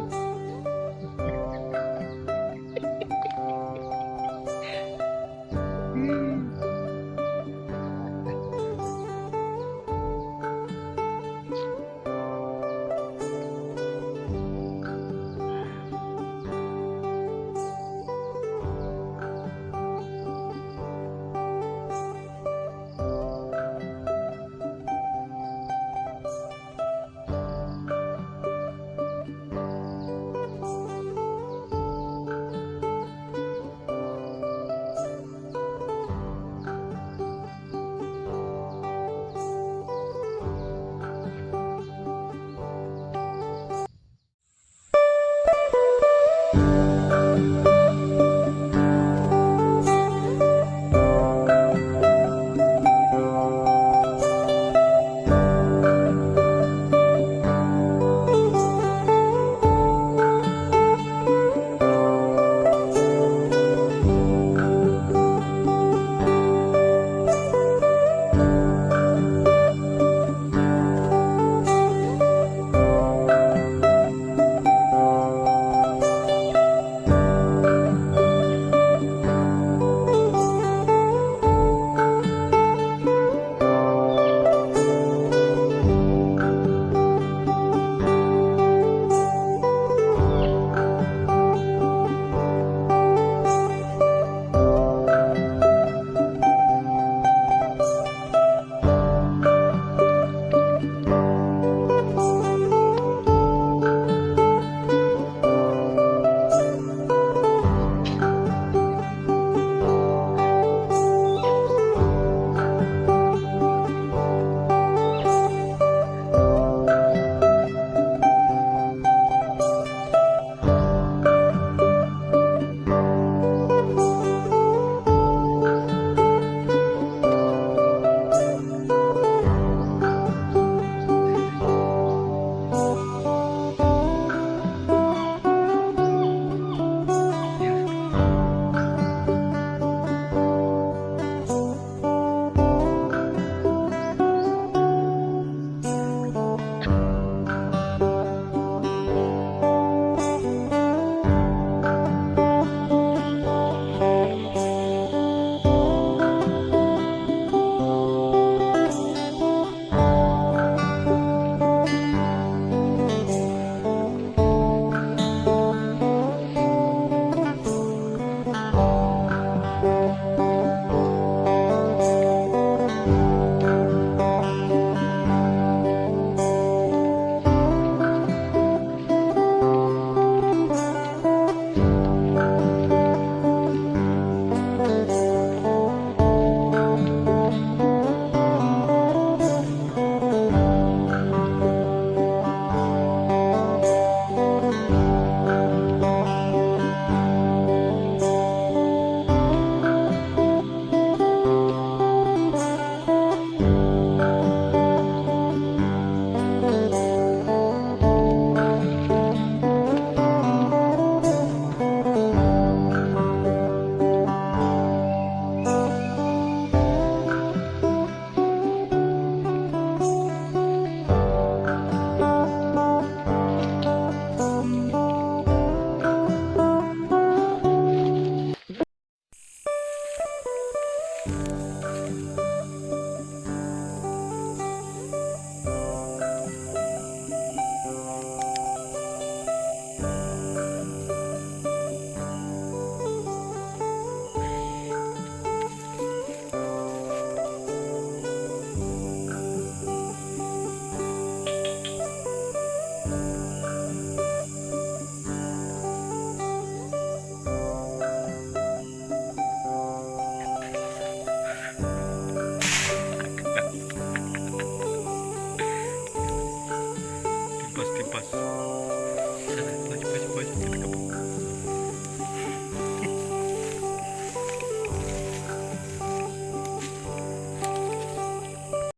one.